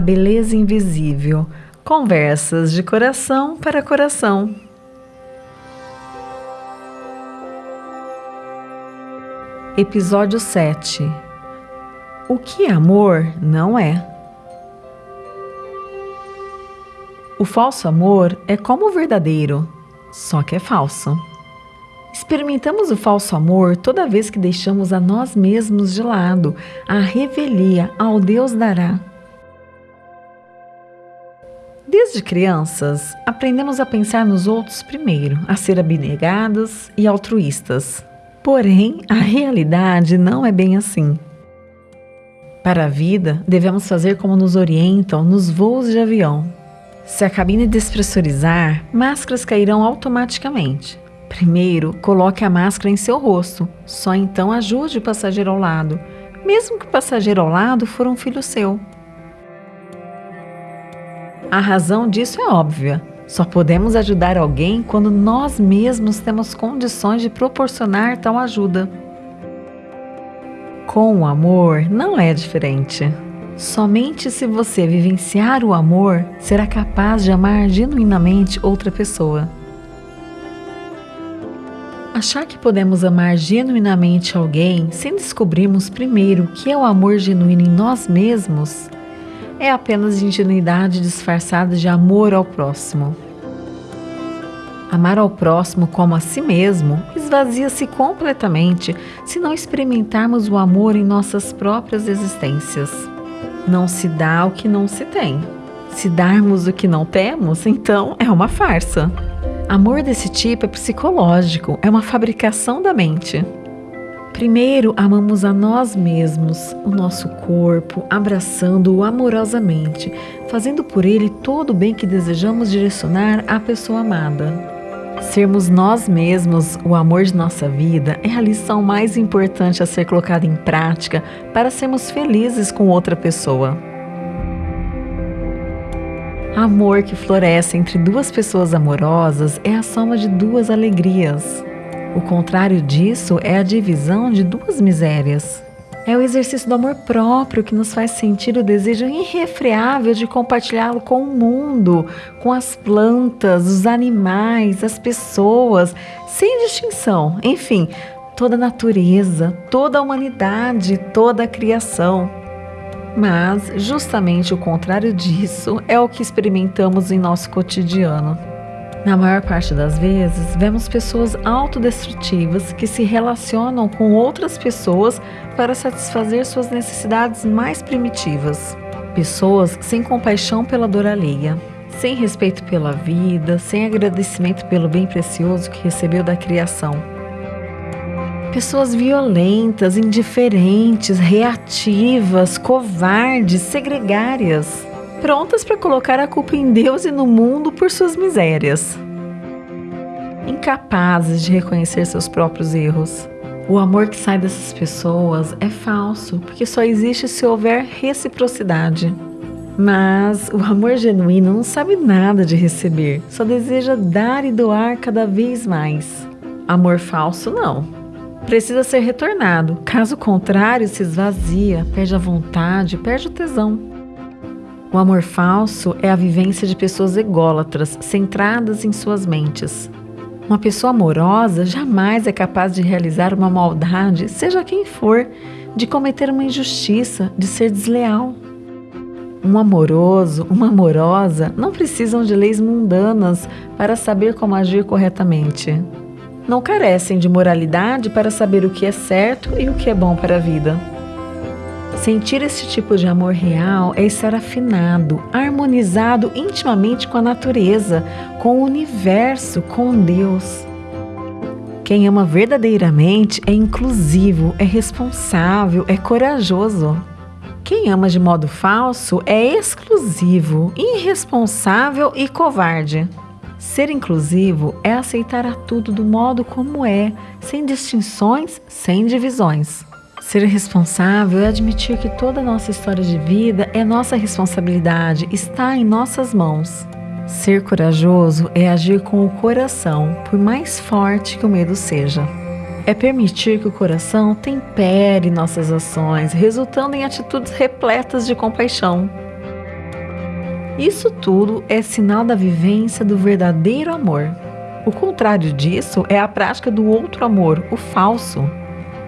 Beleza invisível. Conversas de coração para coração. Episódio 7. O que amor não é? O falso amor é como o verdadeiro, só que é falso. Experimentamos o falso amor toda vez que deixamos a nós mesmos de lado, a revelia ao Deus dará. Desde crianças, aprendemos a pensar nos outros primeiro, a ser abnegados e altruístas. Porém, a realidade não é bem assim. Para a vida, devemos fazer como nos orientam nos voos de avião. Se a cabine despressurizar, máscaras cairão automaticamente. Primeiro, coloque a máscara em seu rosto, só então ajude o passageiro ao lado, mesmo que o passageiro ao lado for um filho seu. A razão disso é óbvia. Só podemos ajudar alguém quando nós mesmos temos condições de proporcionar tal ajuda. Com o amor, não é diferente. Somente se você vivenciar o amor, será capaz de amar genuinamente outra pessoa. Achar que podemos amar genuinamente alguém sem descobrirmos primeiro o que é o amor genuíno em nós mesmos é apenas ingenuidade disfarçada de amor ao próximo. Amar ao próximo como a si mesmo esvazia-se completamente se não experimentarmos o amor em nossas próprias existências. Não se dá o que não se tem. Se darmos o que não temos, então é uma farsa. Amor desse tipo é psicológico, é uma fabricação da mente. Primeiro, amamos a nós mesmos, o nosso corpo, abraçando-o amorosamente, fazendo por ele todo o bem que desejamos direcionar à pessoa amada. Sermos nós mesmos o amor de nossa vida é a lição mais importante a ser colocada em prática para sermos felizes com outra pessoa. Amor que floresce entre duas pessoas amorosas é a soma de duas alegrias. O contrário disso é a divisão de duas misérias. É o exercício do amor próprio que nos faz sentir o desejo irrefreável de compartilhá-lo com o mundo, com as plantas, os animais, as pessoas, sem distinção. Enfim, toda a natureza, toda a humanidade, toda a criação. Mas justamente o contrário disso é o que experimentamos em nosso cotidiano. Na maior parte das vezes, vemos pessoas autodestrutivas que se relacionam com outras pessoas para satisfazer suas necessidades mais primitivas. Pessoas sem compaixão pela dor alheia, sem respeito pela vida, sem agradecimento pelo bem precioso que recebeu da criação. Pessoas violentas, indiferentes, reativas, covardes, segregárias prontas para colocar a culpa em Deus e no mundo por suas misérias. Incapazes de reconhecer seus próprios erros. O amor que sai dessas pessoas é falso, porque só existe se houver reciprocidade. Mas o amor genuíno não sabe nada de receber, só deseja dar e doar cada vez mais. Amor falso, não. Precisa ser retornado, caso contrário, se esvazia, perde a vontade, perde o tesão. O amor falso é a vivência de pessoas ególatras, centradas em suas mentes. Uma pessoa amorosa jamais é capaz de realizar uma maldade, seja quem for, de cometer uma injustiça, de ser desleal. Um amoroso, uma amorosa não precisam de leis mundanas para saber como agir corretamente. Não carecem de moralidade para saber o que é certo e o que é bom para a vida. Sentir esse tipo de amor real é estar afinado, harmonizado intimamente com a natureza, com o universo, com Deus. Quem ama verdadeiramente é inclusivo, é responsável, é corajoso. Quem ama de modo falso é exclusivo, irresponsável e covarde. Ser inclusivo é aceitar a tudo do modo como é, sem distinções, sem divisões. Ser responsável é admitir que toda a nossa história de vida é nossa responsabilidade, está em nossas mãos. Ser corajoso é agir com o coração, por mais forte que o medo seja. É permitir que o coração tempere nossas ações, resultando em atitudes repletas de compaixão. Isso tudo é sinal da vivência do verdadeiro amor. O contrário disso é a prática do outro amor, o falso.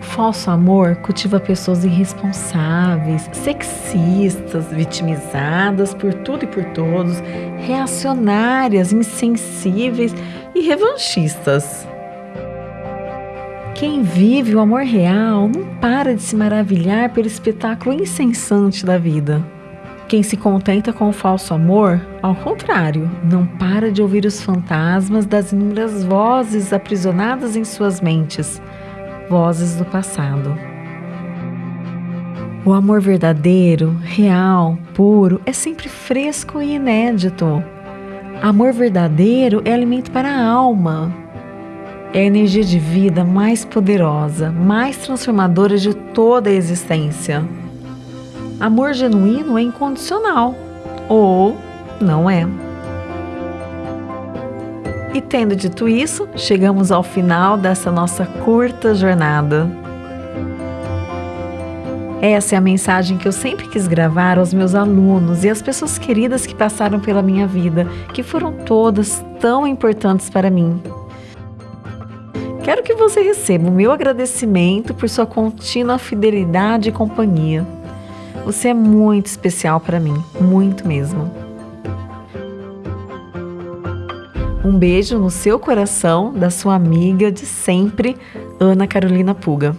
Falso amor cultiva pessoas irresponsáveis, sexistas, vitimizadas por tudo e por todos, reacionárias, insensíveis e revanchistas. Quem vive o amor real não para de se maravilhar pelo espetáculo incessante da vida. Quem se contenta com o falso amor, ao contrário, não para de ouvir os fantasmas das inúmeras vozes aprisionadas em suas mentes, vozes do passado. O amor verdadeiro, real, puro, é sempre fresco e inédito. Amor verdadeiro é alimento para a alma. É a energia de vida mais poderosa, mais transformadora de toda a existência. Amor genuíno é incondicional ou não é. E tendo dito isso, chegamos ao final dessa nossa curta jornada. Essa é a mensagem que eu sempre quis gravar aos meus alunos e às pessoas queridas que passaram pela minha vida, que foram todas tão importantes para mim. Quero que você receba o meu agradecimento por sua contínua fidelidade e companhia. Você é muito especial para mim, muito mesmo. Um beijo no seu coração da sua amiga de sempre, Ana Carolina Puga.